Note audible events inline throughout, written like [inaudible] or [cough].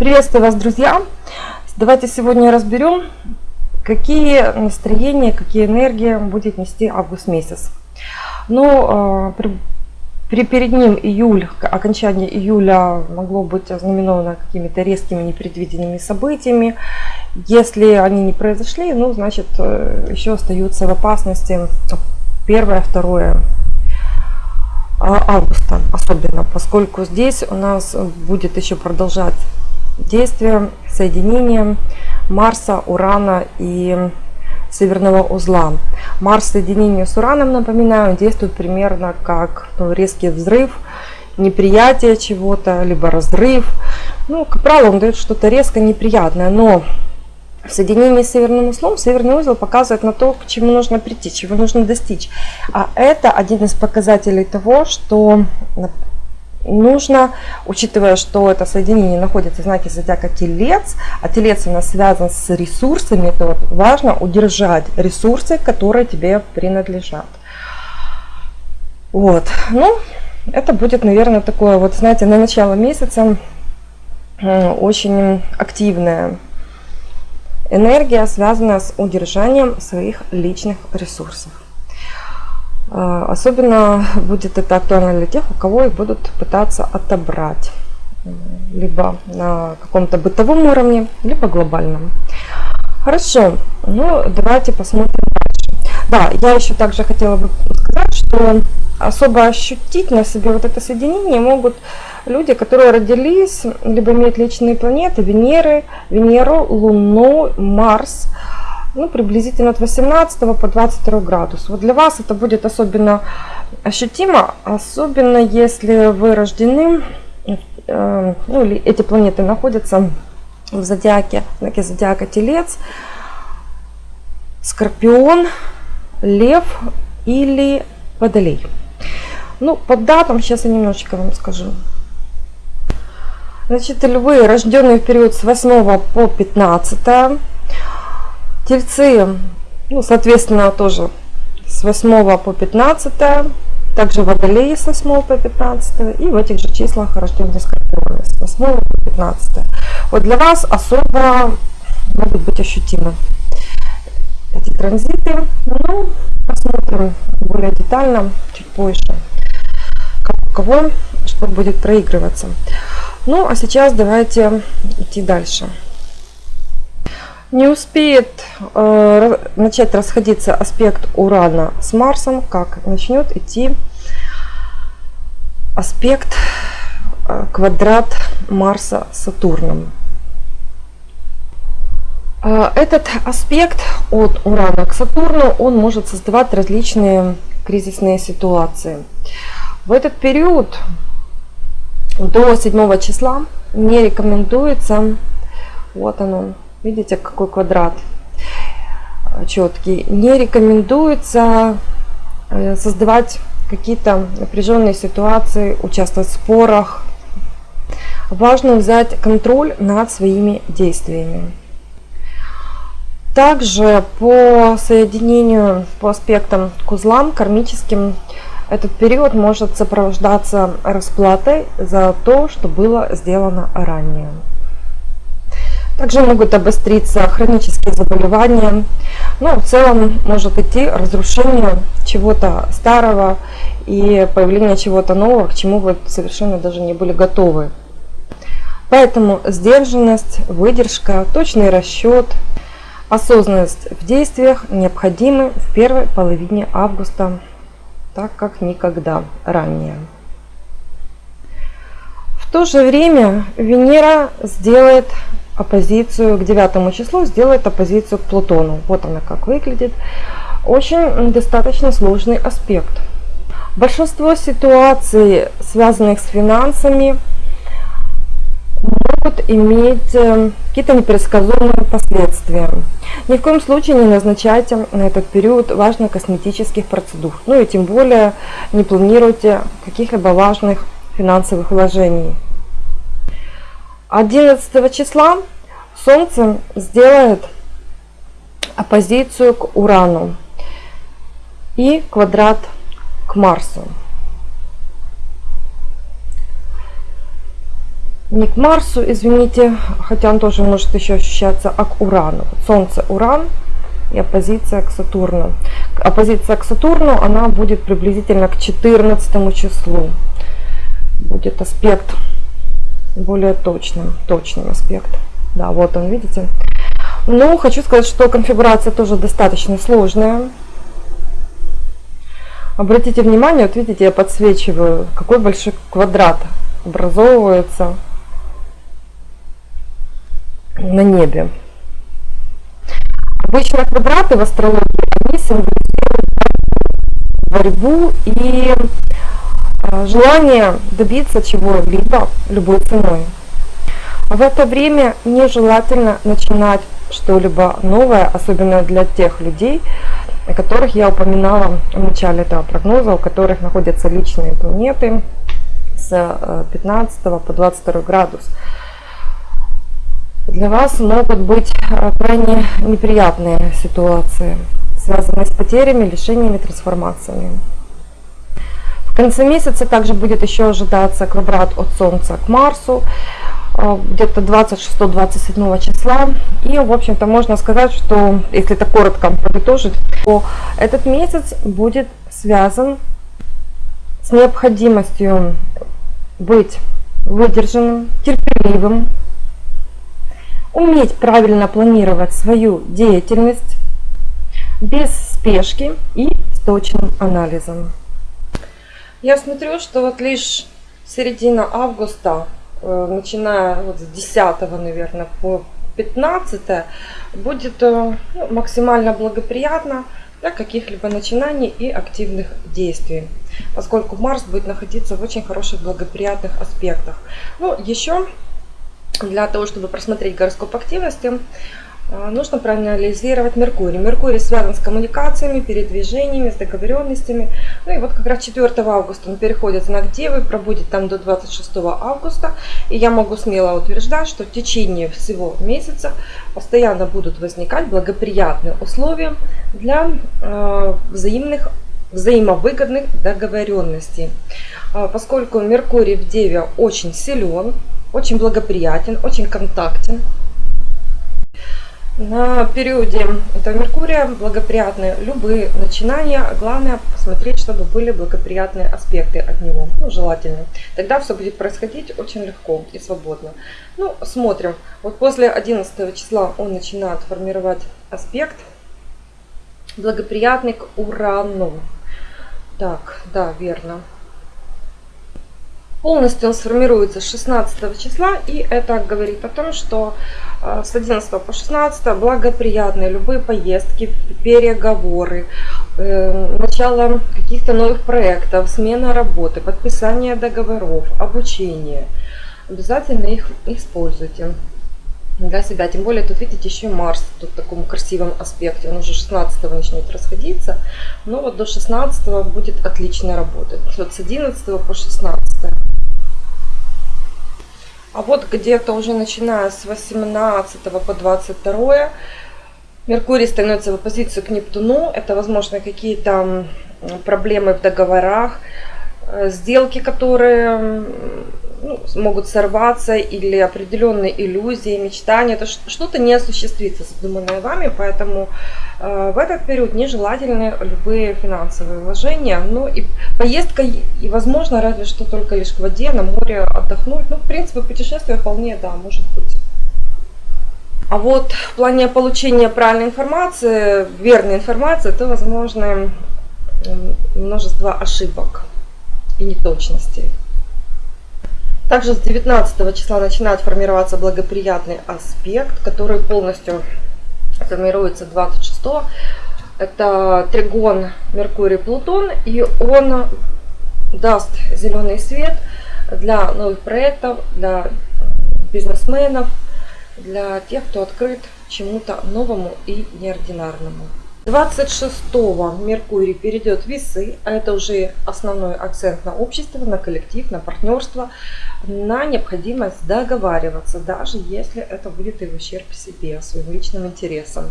Приветствую вас, друзья! Давайте сегодня разберем, какие настроения, какие энергии будет нести август месяц. Ну, а, при, при перед ним июль, окончание июля могло быть ознаменовано какими-то резкими непредвиденными событиями. Если они не произошли, ну, значит, э, еще остаются в опасности первое, второе а, августа особенно, поскольку здесь у нас будет еще продолжать действие соединения Марса, Урана и северного узла. Марс в соединении с Ураном, напоминаю, действует примерно как ну, резкий взрыв, неприятие чего-то, либо разрыв. Ну, как правило, он дает что-то резко неприятное, но в соединении с северным узлом северный узел показывает на то, к чему нужно прийти, чего нужно достичь. А это один из показателей того, что нужно, учитывая, что это соединение находится в знаке зодиака Телец, а Телец у нас связан с ресурсами, то важно удержать ресурсы, которые тебе принадлежат. Вот, ну, это будет, наверное, такое, вот, знаете, на начало месяца очень активное Энергия связана с удержанием своих личных ресурсов. А, особенно будет это актуально для тех, у кого их будут пытаться отобрать. Либо на каком-то бытовом уровне, либо глобальном. Хорошо, ну давайте посмотрим дальше. Да, я еще также хотела бы сказать, что особо ощутить на себе вот это соединение могут люди, которые родились, либо имеют личные планеты, Венеры, Венеру, Луну, Марс, ну, приблизительно от 18 по 22 градус. Вот для вас это будет особенно ощутимо, особенно если вы рождены, э, ну, или эти планеты находятся в зодиаке, знаке зодиака Телец, Скорпион, Лев или Водолей. Ну, по датам сейчас я немножечко вам скажу. Значит, львы, рожденные в период с 8 по 15. Тельцы, ну, соответственно, тоже с 8 по 15. Также водолеи с 8 по 15. И в этих же числах рожденные скорпионы с 8 по 15. Вот для вас особо могут быть ощутимы эти транзиты. Ну, посмотрим более детально чуть позже, как у кого что будет проигрываться. Ну, а сейчас давайте идти дальше. Не успеет э, начать расходиться аспект Урана с Марсом, как начнет идти аспект э, квадрат Марса Сатурном. Э, этот аспект от Урана к Сатурну, он может создавать различные кризисные ситуации. В этот период до 7 числа не рекомендуется, вот оно, видите, какой квадрат четкий, не рекомендуется э, создавать какие-то напряженные ситуации, участвовать в спорах. Важно взять контроль над своими действиями. Также по соединению, по аспектам к узлам кармическим, этот период может сопровождаться расплатой за то, что было сделано ранее. Также могут обостриться хронические заболевания. Ну, в целом может идти разрушение чего-то старого и появление чего-то нового, к чему вы совершенно даже не были готовы. Поэтому сдержанность, выдержка, точный расчет, осознанность в действиях необходимы в первой половине августа так как никогда ранее. В то же время Венера сделает оппозицию к девятому числу, сделает оппозицию к Плутону. Вот она как выглядит. Очень достаточно сложный аспект. Большинство ситуаций, связанных с финансами, могут иметь э, какие-то непредсказуемые последствия. Ни в коем случае не назначайте на этот период важных косметических процедур. Ну и тем более не планируйте каких-либо важных финансовых вложений. 11 числа Солнце сделает оппозицию к Урану и квадрат к Марсу. не к Марсу, извините, хотя он тоже может еще ощущаться, а к Урану. Солнце Уран и оппозиция к Сатурну. Оппозиция к Сатурну, она будет приблизительно к 14 числу. Будет аспект более точным, точным аспект. Да, вот он, видите. Ну, хочу сказать, что конфигурация тоже достаточно сложная. Обратите внимание, вот видите, я подсвечиваю, какой большой квадрат образовывается на небе. Обычно квадраты в астрологии, они символизируют борьбу и желание добиться чего-либо любой ценой. В это время нежелательно начинать что-либо новое, особенно для тех людей, о которых я упоминала в начале этого прогноза, у которых находятся личные планеты с 15 э, по 22 градус. Для вас могут быть э, крайне неприятные ситуации, связанные с потерями, лишениями, трансформациями. Конце месяца также будет еще ожидаться квадрат от Солнца к Марсу. Э, где-то 26-27 числа. И, в общем-то, можно сказать, что, если это коротко подытожить, то этот месяц будет связан с необходимостью быть выдержанным, терпеливым, уметь правильно планировать свою деятельность без спешки и с точным анализом. Я смотрю, что вот лишь середина августа Э, начиная вот с 10, наверное, по 15, будет э, ну, максимально благоприятно для каких-либо начинаний и активных действий, поскольку Марс будет находиться в очень хороших благоприятных аспектах. Ну, еще для того, чтобы просмотреть гороскоп активности, нужно проанализировать Меркурий. Меркурий связан с коммуникациями, передвижениями, с договоренностями. Ну и вот как раз 4 августа он переходит в знак Девы, пробудет там до 26 августа. И я могу смело утверждать, что в течение всего месяца постоянно будут возникать благоприятные условия для э, взаимных взаимовыгодных договоренностей. А, поскольку Меркурий в Деве очень силен, очень благоприятен, очень контактен, на периоде этого Меркурия благоприятные любые начинания. Главное посмотреть, чтобы были благоприятные аспекты от него. Ну, желательно. Тогда все будет происходить очень легко и свободно. Ну, смотрим. Вот после 11 числа он начинает формировать аспект благоприятный к Урану. Так, да, верно. Полностью он сформируется 16 числа, и это говорит о том, что э, с 11 по 16 благоприятные любые поездки, переговоры, э, начало каких-то новых проектов, смена работы, подписание договоров, обучение. Обязательно их используйте для себя. Тем более тут видите еще Марс тут в таком красивом аспекте. Он уже 16 начнет расходиться. Но вот до 16 будет отлично работать. Вот с 11 по 16. А вот где-то уже начиная с 18 по 22 Меркурий становится в оппозицию к Нептуну. Это, возможно, какие-то проблемы в договорах, э, сделки, которые ну, могут сорваться или определенные иллюзии, мечтания. Это что-то не осуществится, задуманное вами, поэтому э, в этот период нежелательны любые финансовые вложения. Ну и поездка, и возможно, разве что только лишь к воде, на море отдохнуть. Ну, в принципе, путешествие вполне, да, может быть. А вот в плане получения правильной информации, верной информации, то возможно множество ошибок и неточностей. Также с 19 числа начинает формироваться благоприятный аспект, который полностью формируется 26 -го. Это тригон Меркурий-Плутон, и он даст зеленый свет для новых проектов, для бизнесменов, для тех, кто открыт чему-то новому и неординарному. 26-го Меркурий перейдет в весы, а это уже основной акцент на общество, на коллектив, на партнерство, на необходимость договариваться, даже если это будет и в ущерб себе, своим личным интересам.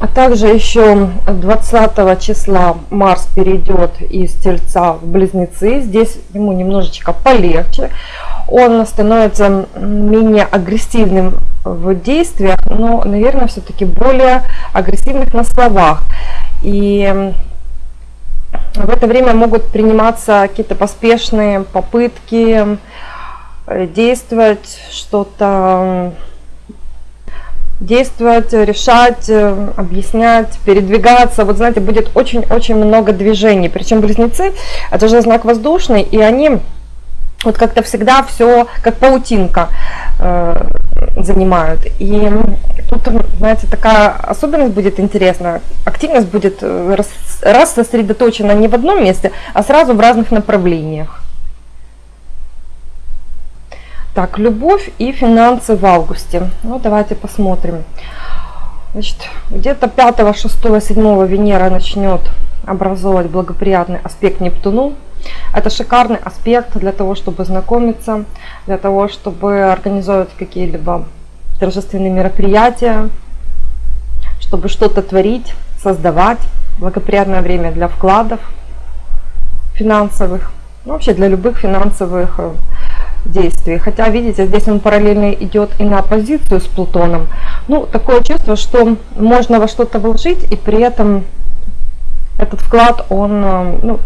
А также еще 20 числа Марс перейдет из Тельца в Близнецы. Здесь ему немножечко полегче. Он становится менее агрессивным в действиях, но, наверное, все-таки более агрессивных на словах. И в это время могут приниматься какие-то поспешные попытки действовать, что-то действовать, решать, объяснять, передвигаться. Вот знаете, будет очень-очень много движений. Причем близнецы, это же знак воздушный, и они вот как-то всегда все как паутинка э, занимают. И тут, знаете, такая особенность будет интересна. Активность будет э, раз, раз сосредоточена не в одном месте, а сразу в разных направлениях. Так, любовь и финансы в августе. Ну, давайте посмотрим. Значит, где-то 5, 6, 7 Венера начнет образовывать благоприятный аспект Нептуну. Это шикарный аспект для того, чтобы знакомиться, для того, чтобы организовать какие-либо торжественные мероприятия, чтобы что-то творить, создавать. Благоприятное время для вкладов финансовых, ну, вообще для любых финансовых э, действий. Хотя, видите, здесь он параллельно идет и на оппозицию с Плутоном. Ну, такое чувство, что можно во что-то вложить и при этом этот вклад, он э, ну,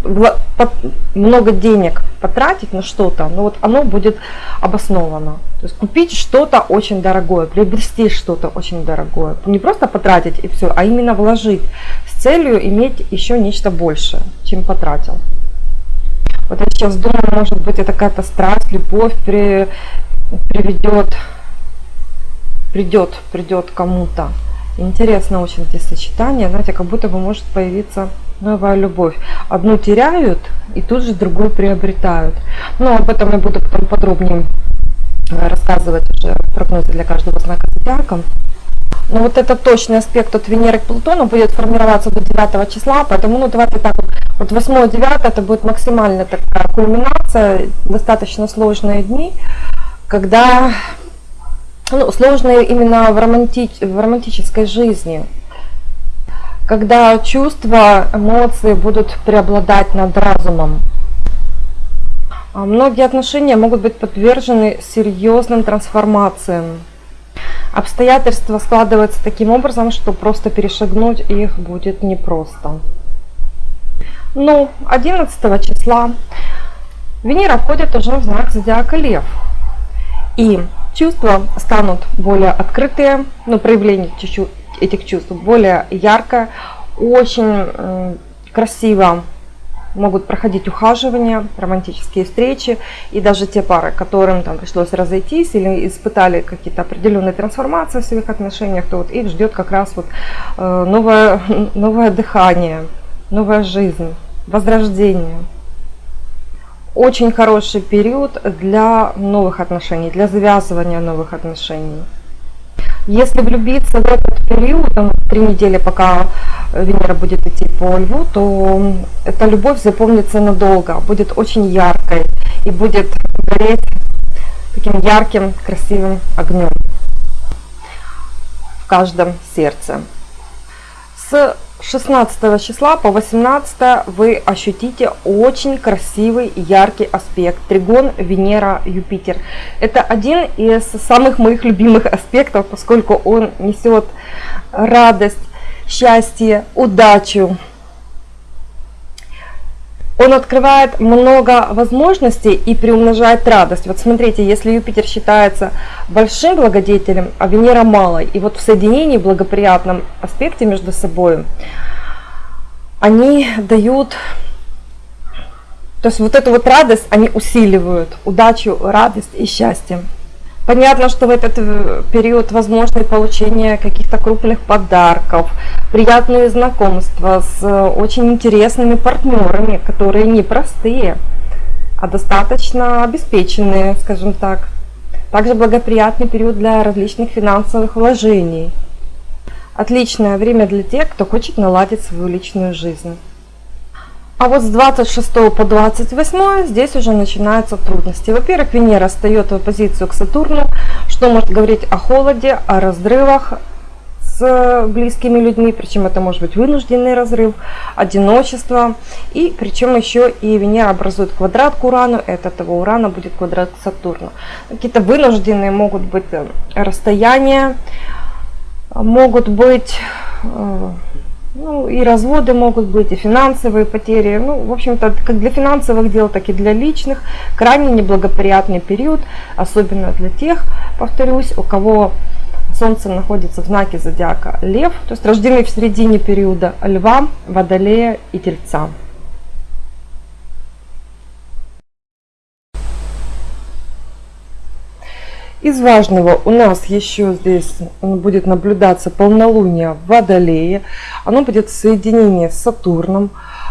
много денег потратить на что-то, но вот оно будет обосновано. То есть купить что-то очень дорогое, приобрести что-то очень дорогое. Не просто потратить и все, а именно вложить с целью иметь еще нечто большее, чем потратил. Вот я сейчас думаю, может быть, это какая-то страсть, любовь при, приведет, придет, придет кому-то. Интересно очень эти сочетания, знаете, как будто бы может появиться новая любовь. Одну теряют и тут же другую приобретают. Но об этом я буду потом подробнее э, рассказывать уже прогнозы для каждого знака зодиака. Но вот этот точный аспект от Венеры к Плутону будет формироваться до 9 числа, поэтому ну давайте так вот, вот 8-9 это будет максимально такая кульминация, достаточно сложные дни, когда ну, сложные именно в, романти в романтической жизни, когда чувства, эмоции будут преобладать над разумом. А многие отношения могут быть подвержены серьезным трансформациям. Обстоятельства складываются таким образом, что просто перешагнуть их будет непросто. Ну, 11 числа Венера входит уже в знак зодиака Лев. И чувства станут более открытые, ну, проявление этих чувств более ярко, очень красиво могут проходить ухаживания, романтические встречи, и даже те пары, которым там пришлось разойтись или испытали какие-то определенные трансформации в своих отношениях, то вот их ждет как раз вот э, новое, [laughs] новое дыхание, новая жизнь, возрождение. Очень хороший период для новых отношений, для завязывания новых отношений. Если влюбиться в этот период, там, три недели, пока Венера будет идти по Льву, то эта любовь запомнится надолго, будет очень яркой и будет гореть таким ярким, красивым огнем в каждом сердце. С 16 числа по 18 вы ощутите очень красивый яркий аспект тригон Венера Юпитер. Это один из самых моих любимых аспектов, поскольку он несет радость, счастье, удачу. Он открывает много возможностей и приумножает радость. Вот смотрите, если Юпитер считается большим благодетелем, а Венера малой, и вот в соединении, в благоприятном аспекте между собой, они дают, то есть вот эту вот радость они усиливают, удачу, радость и счастье. Понятно, что в этот э, период возможно получение каких-то крупных подарков, приятные знакомства с э, очень интересными партнерами, которые не простые, а достаточно обеспеченные, скажем так. Также благоприятный период для различных финансовых вложений. Отличное время для тех, кто хочет наладить свою личную жизнь. А вот с 26 по 28 здесь уже начинаются трудности. Во-первых, Венера встает в оппозицию к Сатурну, что может говорить о холоде, о разрывах с близкими людьми, причем это может быть вынужденный разрыв, одиночество. И причем еще и Венера образует квадрат к Урану, это того Урана будет квадрат к Сатурну. Какие-то вынужденные могут быть э, расстояния, могут быть э, ну, и разводы могут быть, и финансовые потери. Ну, в общем-то, как для финансовых дел, так и для личных. Крайне неблагоприятный период, особенно для тех, повторюсь, у кого Солнце находится в знаке зодиака Лев, то есть рождены в середине периода Льва, Водолея и Тельца. Из важного у нас еще здесь будет наблюдаться полнолуние в Водолее. Оно будет в соединении с Сатурном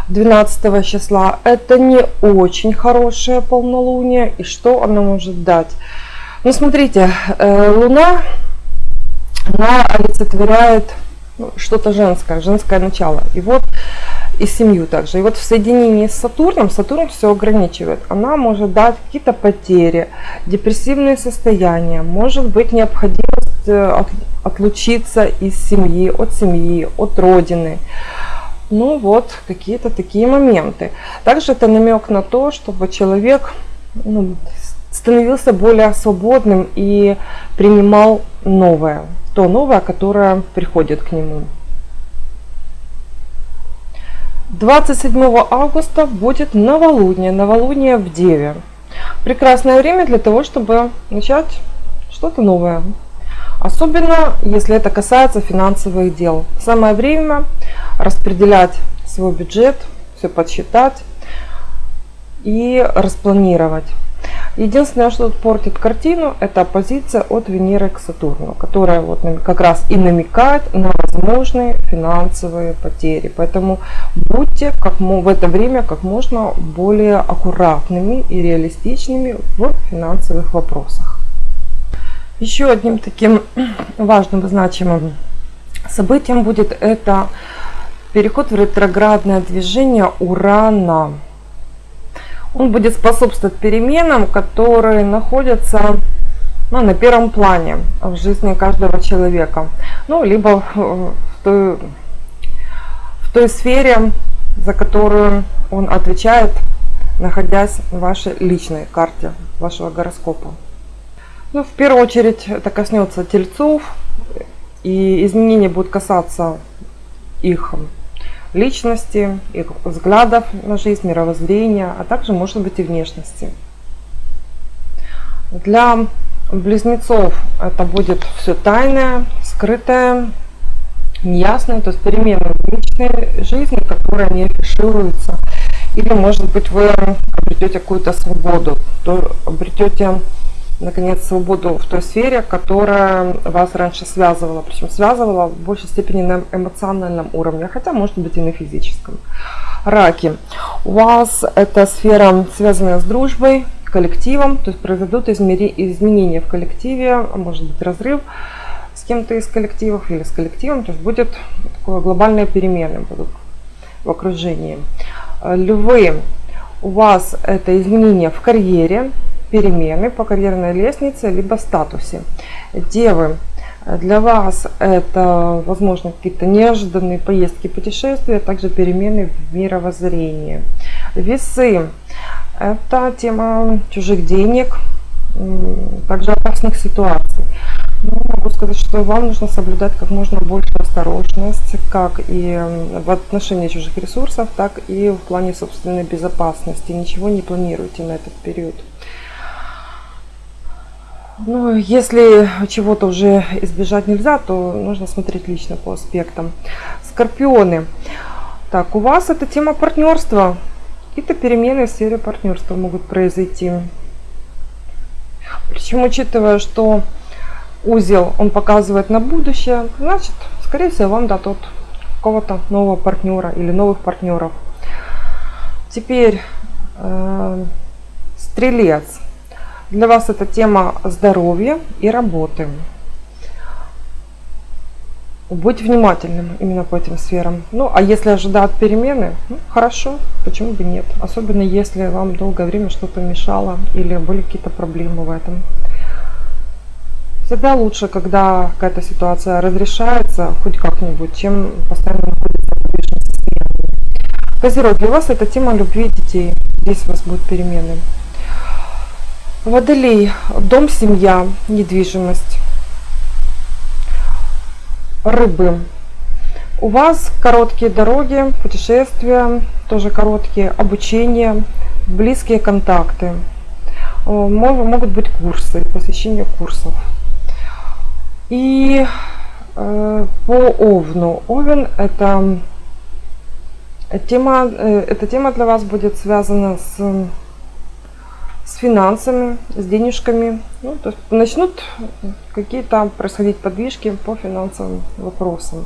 12 числа. Это не очень хорошее полнолуние. И что оно может дать? Ну, смотрите, э, Луна, она олицетворяет ну, что-то женское, женское начало. И вот и семью также. И вот в соединении с Сатурном, Сатурн все ограничивает. Она может дать какие-то потери, депрессивные состояния, может быть необходимость э, отлучиться из семьи, от семьи, от родины. Ну вот, какие-то такие моменты. Также это намек на то, чтобы человек ну, становился более свободным и принимал новое, то новое, которое приходит к нему. 27 августа будет новолуние, новолуние в Деве. Прекрасное время для того, чтобы начать что-то новое. Особенно, если это касается финансовых дел. Самое время распределять свой бюджет, все подсчитать и распланировать. Единственное, что портит картину, это оппозиция от Венеры к Сатурну, которая вот как раз и намекает на возможные финансовые потери. Поэтому будьте как, в это время как можно более аккуратными и реалистичными в финансовых вопросах. Еще одним таким [clears throat] важным и значимым событием будет это переход в ретроградное движение Урана он будет способствовать переменам, которые находятся ну, на первом плане в жизни каждого человека. Ну, либо в той, в той сфере, за которую он отвечает, находясь в вашей личной карте вашего гороскопа. Ну, в первую очередь это коснется тельцов, и изменения будут касаться их личности, их взглядов на жизнь, мировоззрения, а также, может быть, и внешности. Для близнецов это будет все тайное, скрытое, неясное, то есть перемены в личной жизни, которые не афишируются. Или, может быть, вы обретете какую-то свободу, то обретете наконец, свободу в той сфере, которая вас раньше связывала. Причем связывала в большей степени на эмоциональном уровне, хотя может быть и на физическом. Раки. У вас эта сфера связанная с дружбой, коллективом, то есть произойдут изменения в коллективе, а может быть разрыв с кем-то из коллективов или с коллективом, то есть будет такое глобальные перемены будут в окружении. Львы, у вас это изменения в карьере, перемены по карьерной лестнице, либо статусе. Девы, для вас это, возможно, какие-то неожиданные поездки, путешествия, а также перемены в мировоззрении. Весы, это тема чужих денег, также опасных ситуаций. Ну, могу сказать, что вам нужно соблюдать как можно больше осторожность, как и в отношении чужих ресурсов, так и в плане собственной безопасности. Ничего не планируйте на этот период. Ну, если чего-то уже избежать нельзя, то нужно смотреть лично по аспектам. Скорпионы. Так, у вас это тема партнерства. Какие-то перемены в сфере партнерства могут произойти. Причем, учитывая, что узел он показывает на будущее, значит, скорее всего, вам дадут какого-то нового партнера или новых партнеров. Теперь э, стрелец. Для вас это тема здоровья и работы. Будь внимательным именно по этим сферам. Ну, а если ожидают перемены, ну, хорошо, почему бы нет. Особенно если вам долгое время что-то мешало или были какие-то проблемы в этом. Всегда лучше, когда какая-то ситуация разрешается хоть как-нибудь, чем постоянно находиться в подвижном состоянии. Козерог, для вас это тема любви детей. Здесь у вас будут перемены. Водолей, дом, семья, недвижимость. Рыбы. У вас короткие дороги, путешествия, тоже короткие, обучение, близкие контакты. Могут быть курсы, посещение курсов. И э, по Овну. Овен это тема, э, эта тема для вас будет связана с, с финансами, с денежками. Ну, то есть начнут какие-то происходить подвижки по финансовым вопросам.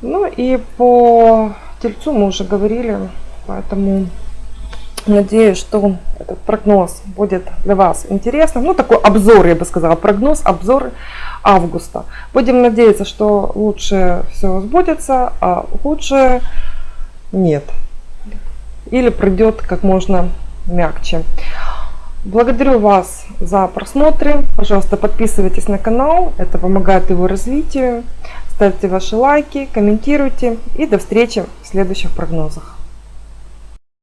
Ну и по тельцу мы уже говорили, поэтому надеюсь, что этот прогноз будет для вас интересным. Ну, такой обзор, я бы сказала, прогноз, обзор августа. Будем надеяться, что лучше все сбудется, а худшее нет. Или пройдет как можно мягче. Благодарю вас за просмотры. Пожалуйста, подписывайтесь на канал. Это помогает его развитию. Ставьте ваши лайки, комментируйте. И до встречи в следующих прогнозах.